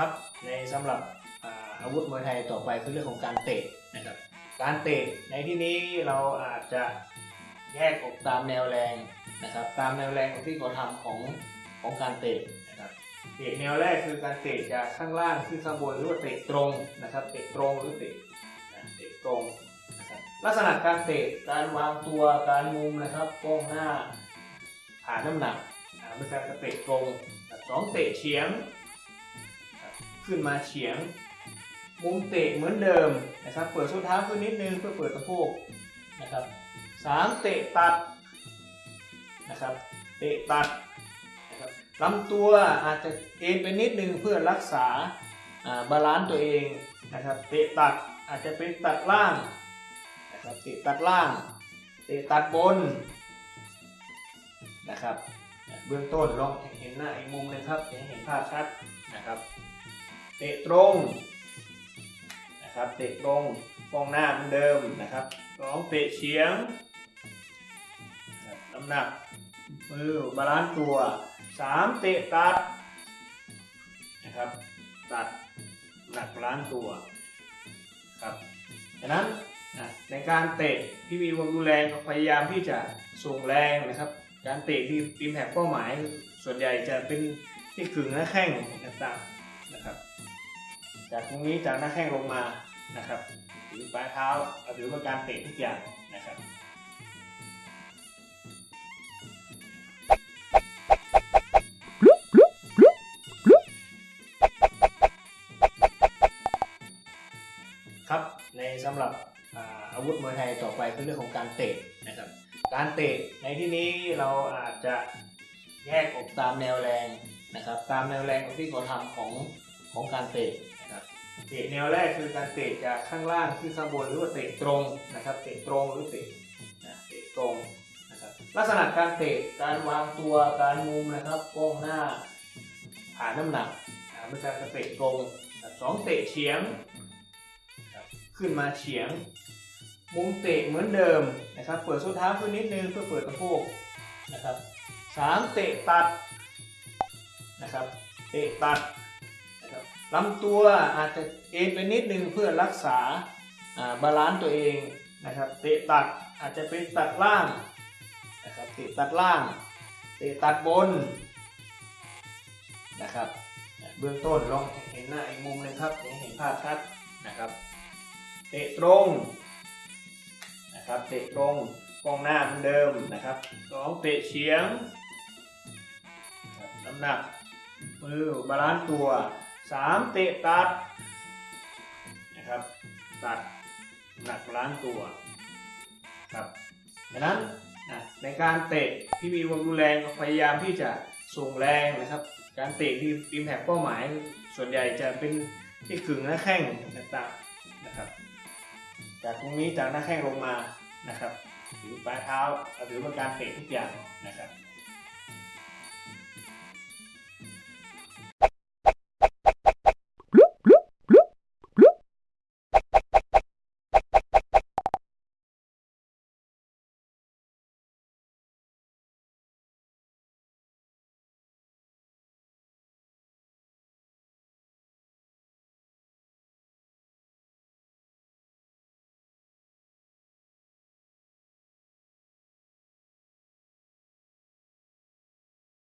ครับในสำหรับอาวุธมวยไทยต่อไปคือเรื่องของการเตะนะครับ การเตะในที่นี้เราอาจจะแยกออกตามแนวแรงนะครับ ตามแนวแรงที่เขาทำของของการเตะนะครับเตะแนวแรกคือการเตะจากข้างล่างขึ้นข้างบนหรือว่าเตะตรงนะครับ เตะตรงหรือเตะเตะตรงลักษณะการเตะการวางตัวการมุมนะครับก้มหน้าผ่านน้ำหนักอ่าเป็นการเตะตรงสองเตะเฉียง ขึ้นมาเฉียง มุมเตะเหมือนเดิมนะครับ เปิดส้นเท้าขึ้นนิดนึงเพื่อเปิดสะโพกนะครับสามเตะตัดนะครับ เตะตัดนะครับลำตัวอาจจะเอ็นไปนิดนึงเพื่อรักษาบาลานซ์ตัวเองนะครับ เตะตัดอาจจะเป็นตัดล่างนะครับ เตะตัดล่าง เตะตัดบนนะครับ เบื้องต้นลองเห็นหน้าอีกมุมนึงครับจะเห็นภาพชัดนะครับ เตะตรงนะครับเตะตรงกองหน้าเหมือนเดิมนะครับสองเตะเฉียงนะครับน้ำหนักมือ balance ตัวสามเตะตัดนะครับตัดหนัก balance ตัวครับดังนั้นในการเตะที่มีความรุนแรงพยายามที่จะส่งแรงนะครับ การเตะที่ impact เป้าหมาย ส่วนใหญ่จะเป็นที่ขึงหน้าแข้งต่างๆนะครับ จากตรงนี้จากหน้าแข้งลงมานะครับถึงปลายเท้าเอาถือว่าการเตะทุกอย่างนะครับครับในสำหรับอาอาวุธมวยไทยต่อไปคือเรื่องของการเตะนะครับ การเตะในที่นี้เราอาจจะแยกออกตามแนวแรงนะครับ ตามแนวแรงที่เขาทำของ ของการเตะนะครับเตะแนวแรกคือการเตะจากข้างล่างขึ้นข้างบนหรือว่าเตะตรงนะครับ เตะตรงหรือเตะนะเตะตรงนะครับลักษณะการเตะการวางตัวการมุมนะครับก้มหน้าผ่านน้ำหนักอ่าเป็นการเตะตรงสองเตะเฉียง ขึ้นมาเฉียง มุมเตะเหมือนเดิมนะครับ เปิดส้นเท้าขึ้นนิดนึงเพื่อเปิดสะโพกนะครับสามเตะตัดนะครับ เตะตัด ลำตัวอาจจะเอ็นไปนิดนึงเพื่อรักษาบาลานซ์ตัวเองนะครับเตะตัดอาจจะเป็นตัดล่างนะครับเตะตัดล่างเตะตัดบนนะครับเบื้องต้นลองเห็นหน้าอีกมุมหนึ่งครับเห็นภาพชัดนะครับเตะตรงนะครับเตะตรงกองหน้าเหมือนเดิมนะครับสองเตะเฉียงน้ำหนักมือ balance ตัว สามเตะตัดนะครับ ตัดหนักบาลานตัวครับดังนั้นในการเตะที่มีความรุนแรงพยายามที่จะส่งแรงนะครับ การเตะที่อิมแพคเป้าหมาย ส่วนใหญ่จะเป็นที่ขึงหน้าแข้งต่างๆนะครับ จากตรงนี้จากหน้าแข้งลงมานะครับถึงปลายเท้าเอาถือว่าการเตะทุกอย่างนะครับ